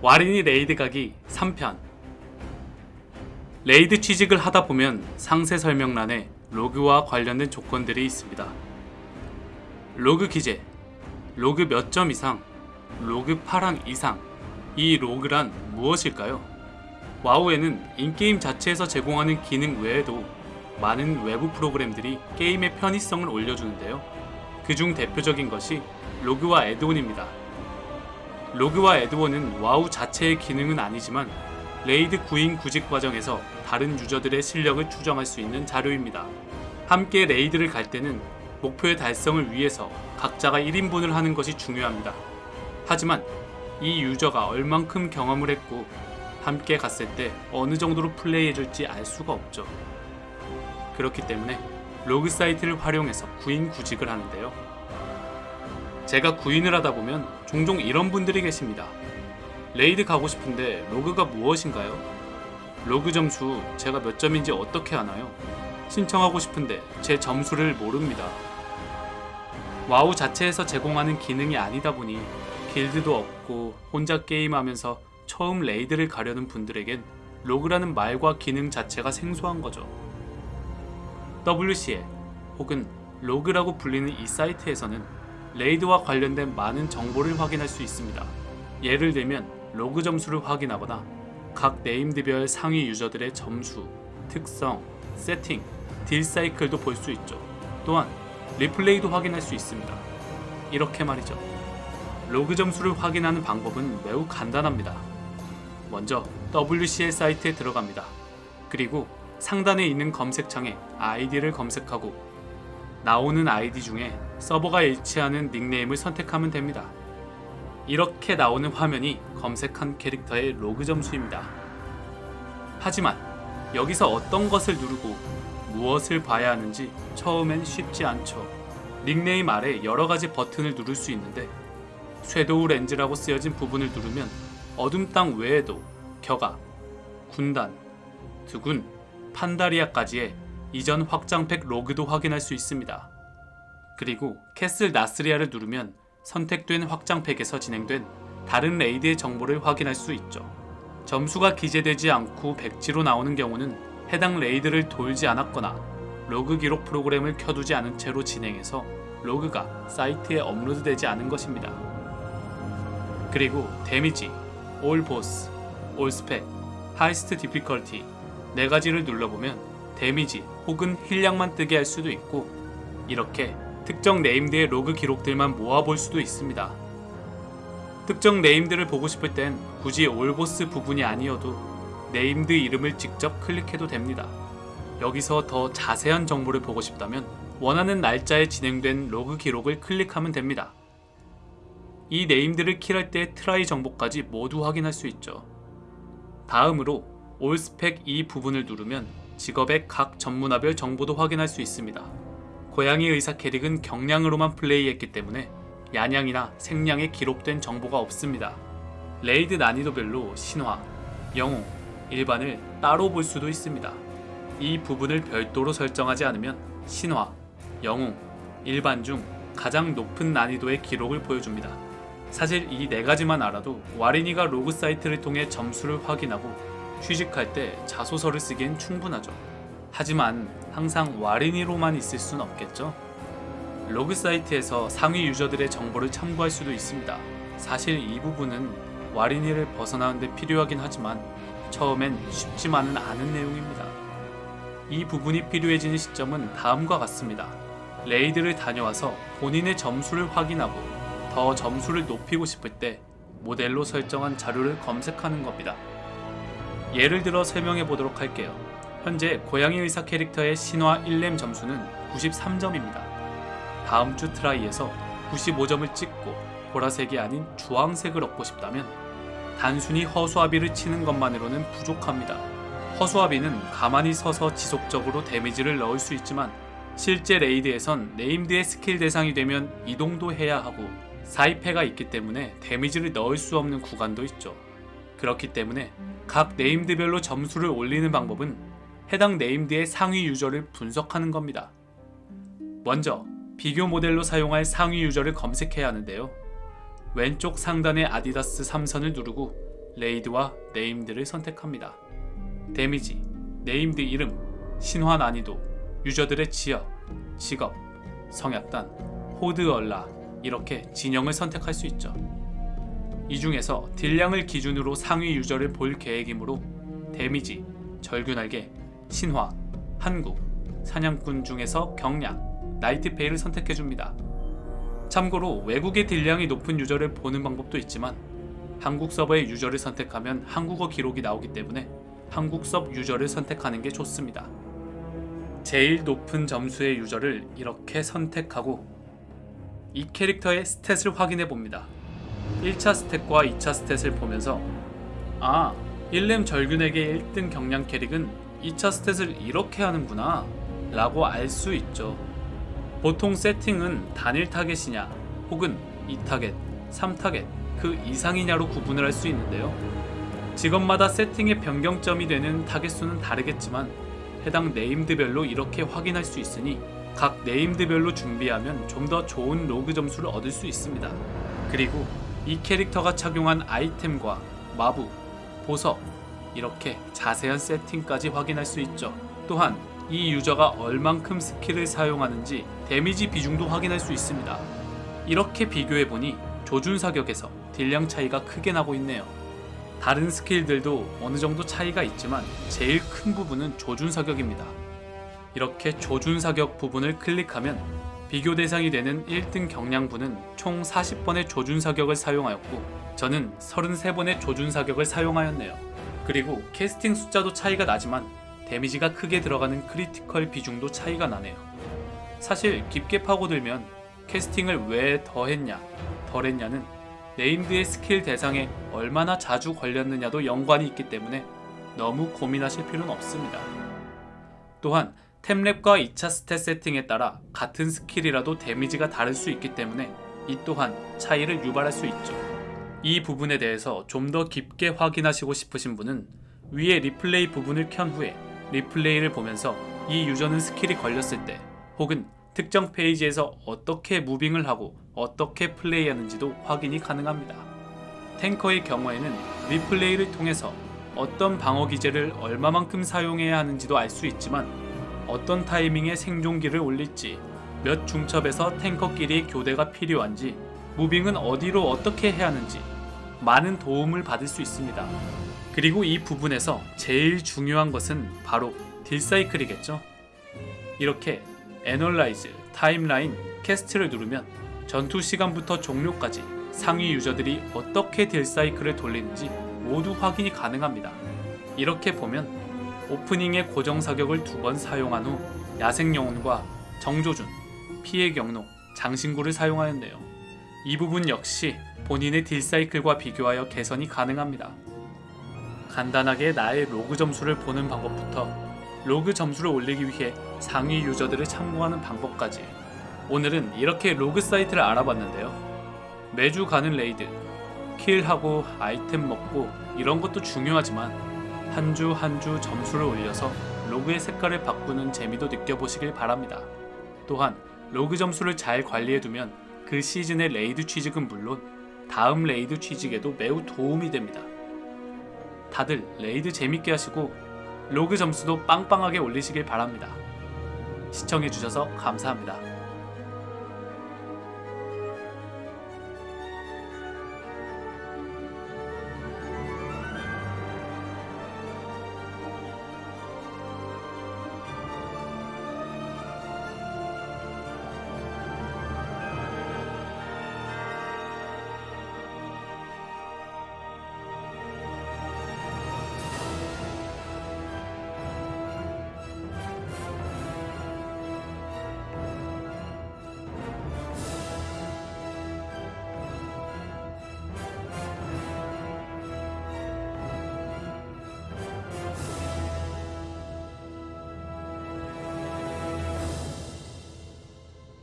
와린이 raid 가기 3편 raid 취직을 하다 보면 상세 설명란에 로그와 관련된 조건들이 있습니다. 로그 기재, 로그 몇 점 이상, 로그 파랑 이상. 이 로그란 무엇일까요? 와우에는 in-game 자체에서 제공하는 기능 외에도 많은 외부 프로그램들이 게임의 편의성을 올려주는데요. 그중 대표적인 것이 로그와 add-on입니다. 로그와 add-on은 와우 자체의 기능은 아니지만 raid 구인 구직 과정에서 다른 유저들의 실력을 추정할 수 있는 자료입니다. 함께 raid를 갈 때는 목표의 달성을 위해서 각자가 1인분을 하는 것이 중요합니다. 하지만 이 유저가 얼만큼 경험을 했고 함께 갔을 때 어느 정도로 플레이해줄지 알 수가 없죠. 그렇기 때문에 로그 사이트를 활용해서 구인 구직을 하는데요. 제가 구인을 하다 보면 종종 이런 분들이 계십니다. raid 가고 싶은데 로그가 무엇인가요? 로그 점수 제가 몇 점인지 어떻게 하나요? 신청하고 싶은데 제 점수를 모릅니다. 와우 자체에서 제공하는 기능이 아니다 보니 길드도 없고 혼자 게임하면서 처음 raid를 가려는 분들에겐 로그라는 말과 기능 자체가 생소한 거죠. WCL 혹은 로그라고 불리는 이 사이트에서는 raid와 관련된 많은 정보를 확인할 수 있습니다. 예를 들면 로그 점수를 확인하거나 각 named별 상위 유저들의 점수, 특성, 세팅, 딜 사이클도 볼 수 있죠. 또한 리플레이도 확인할 수 있습니다. 이렇게 말이죠. 로그 점수를 확인하는 방법은 매우 간단합니다. 먼저 WCL 사이트에 들어갑니다. 그리고 상단에 있는 검색창에 아이디를 검색하고 나오는 아이디 중에 서버가 일치하는 닉네임을 선택하면 됩니다. 이렇게 나오는 화면이 검색한 캐릭터의 로그 점수입니다. 하지만 여기서 어떤 것을 누르고 무엇을 봐야 하는지 처음엔 쉽지 않죠. 닉네임 아래 여러가지 버튼을 누를 수 있는데 Shadowlands라고 쓰여진 부분을 누르면 어둠 땅 외에도 격아, 군단, 드군, 판다리아까지의 이전 확장팩 로그도 확인할 수 있습니다. 그리고 Castle Nathria를 누르면 선택된 확장팩에서 진행된 다른 raid의 정보를 확인할 수 있죠. 점수가 기재되지 않고 백지로 나오는 경우는 해당 raid를 돌지 않았거나 로그 기록 프로그램을 켜두지 않은 채로 진행해서 로그가 사이트에 업로드되지 않은 것입니다. 그리고 Damage, All Boss, All Spec, Highest Difficulty 네 가지를 눌러보면 damage 혹은 힐량만 뜨게 할 수도 있고 이렇게 특정 named의 로그 기록들만 모아볼 수도 있습니다. 특정 named를 보고 싶을 땐 굳이 All Boss 부분이 아니어도 named 이름을 직접 클릭해도 됩니다. 여기서 더 자세한 정보를 보고 싶다면 원하는 날짜에 진행된 로그 기록을 클릭하면 됩니다. 이 named를 kill할 때 try 정보까지 모두 확인할 수 있죠. 다음으로 All Spec 이 부분을 누르면 직업의 각 전문화별 정보도 확인할 수 있습니다. 고양이 의사 캐릭은 격냥으로만 플레이했기 때문에 야냥이나 생냥에 기록된 정보가 없습니다. raid 난이도별로 신화, 영웅, 일반을 따로 볼 수도 있습니다. 이 부분을 별도로 설정하지 않으면 신화, 영웅, 일반 중 가장 높은 난이도의 기록을 보여줍니다. 사실 이 네 가지만 알아도 와린이가 로그 사이트를 통해 점수를 확인하고 취직할 때 자소서를 쓰기엔 충분하죠. 하지만 항상 와린이로만 있을 순 없겠죠? 로그 사이트에서 상위 유저들의 정보를 참고할 수도 있습니다. 사실 이 부분은 와린이를 벗어나는데 필요하긴 하지만 처음엔 쉽지만은 않은 내용입니다. 이 부분이 필요해지는 시점은 다음과 같습니다. 레이드를 다녀와서 본인의 점수를 확인하고 더 점수를 높이고 싶을 때 모델로 설정한 자료를 검색하는 겁니다. 예를 들어 설명해 보도록 할게요. 현재 고양이 의사 캐릭터의 신화 1렘 점수는 93점입니다. 다음 주 트라이에서 95점을 찍고 보라색이 아닌 주황색을 얻고 싶다면 단순히 허수아비를 치는 것만으로는 부족합니다. 허수아비는 가만히 서서 지속적으로 데미지를 넣을 수 있지만 실제 레이드에선 네임드의 스킬 대상이 되면 이동도 해야 하고 사이페가 있기 때문에 데미지를 넣을 수 없는 구간도 있죠. 그렇기 때문에 각 네임드별로 점수를 올리는 방법은 해당 네임드의 상위 유저를 분석하는 겁니다. 먼저 비교 모델로 사용할 상위 유저를 검색해야 하는데요. 왼쪽 상단의 아디다스 3선을 누르고 레이드와 네임드를 선택합니다. 데미지, 네임드 이름, 신화 난이도, 유저들의 지역, 직업, 성약단, 호드 얼라 이렇게 진영을 선택할 수 있죠. 이 중에서 딜량을 기준으로 상위 유저를 볼 계획이므로 데미지, 절규날개, 신화, 한국, 사냥꾼 중에서 격냥, 나이트페이를 선택해줍니다. 참고로 외국의 딜량이 높은 유저를 보는 방법도 있지만 한국 서버의 유저를 선택하면 한국어 기록이 나오기 때문에 한국 섭 유저를 선택하는 게 좋습니다. 제일 높은 점수의 유저를 이렇게 선택하고 이 캐릭터의 스탯을 확인해 봅니다. 1차 스탯과 2차 스탯을 보면서 아, 1넴 절규날개 1등 격냥 캐릭은 2차 스탯을 이렇게 하는구나 라고 알 수 있죠. 보통 세팅은 단일 타겟이냐 혹은 2타겟, 3타겟 그 이상이냐로 구분을 할 수 있는데요. 직업마다 세팅의 변경점이 되는 타겟 수는 다르겠지만 해당 네임드별로 이렇게 확인할 수 있으니 각 네임드별로 준비하면 좀 더 좋은 로그 점수를 얻을 수 있습니다. 그리고 이 캐릭터가 착용한 아이템과 마부, 보석 이렇게 자세한 세팅까지 확인할 수 있죠. 또한 이 유저가 얼만큼 스킬을 사용하는지 데미지 비중도 확인할 수 있습니다. 이렇게 비교해보니 조준 사격에서 딜량 차이가 크게 나고 있네요. 다른 스킬들도 어느 정도 차이가 있지만 제일 큰 부분은 조준 사격입니다. 이렇게 조준 사격 부분을 클릭하면 비교 대상이 되는 1등 격냥분은 총 40번의 조준 사격을 사용하였고 저는 33번의 조준 사격을 사용하였네요. 그리고 캐스팅 숫자도 차이가 나지만 데미지가 크게 들어가는 크리티컬 비중도 차이가 나네요. 사실 깊게 파고들면 캐스팅을 왜 더 했냐, 덜 했냐는 네임드의 스킬 대상에 얼마나 자주 걸렸느냐도 연관이 있기 때문에 너무 고민하실 필요는 없습니다. 또한 템렙과 2차 스탯 세팅에 따라 같은 스킬이라도 데미지가 다를 수 있기 때문에 이 또한 차이를 유발할 수 있죠. 이 부분에 대해서 좀 더 깊게 확인하시고 싶으신 분은 위에 리플레이 부분을 켠 후에 리플레이를 보면서 이 유저는 스킬이 걸렸을 때 혹은 특정 페이즈에서 어떻게 무빙을 하고 어떻게 플레이하는지도 확인이 가능합니다. 탱커의 경우에는 리플레이를 통해서 어떤 방어 기제를 얼마만큼 사용해야 하는지도 알 수 있지만 어떤 타이밍에 생존기를 올릴지 몇 중첩에서 탱커끼리 교대가 필요한지 무빙은 어디로 어떻게 해야 하는지 많은 도움을 받을 수 있습니다. 그리고 이 부분에서 제일 중요한 것은 바로 딜사이클이겠죠. 이렇게 analyze, timeline, cast를 누르면 전투 시간부터 종료까지 상위 유저들이 어떻게 딜사이클을 돌리는지 모두 확인이 가능합니다. 이렇게 보면 오프닝의 고정 사격을 두 번 사용한 후 야생 영혼과 정조준, 피의 격노, 장신구를 사용하였네요. 이 부분 역시 본인의 딜사이클과 비교하여 개선이 가능합니다. 간단하게 나의 로그 점수를 보는 방법부터 로그 점수를 올리기 위해 상위 유저들을 참고하는 방법까지 오늘은 이렇게 로그 사이트를 알아봤는데요. 매주 가는 레이드, 킬하고 아이템 먹고 이런 것도 중요하지만 한 주 한 주 점수를 올려서 로그의 색깔을 바꾸는 재미도 느껴보시길 바랍니다. 또한 로그 점수를 잘 관리해두면 그 시즌의 레이드 취직은 물론 다음 레이드 취직에도 매우 도움이 됩니다. 다들 레이드 재밌게 하시고 로그 점수도 빵빵하게 올리시길 바랍니다. 시청해주셔서 감사합니다.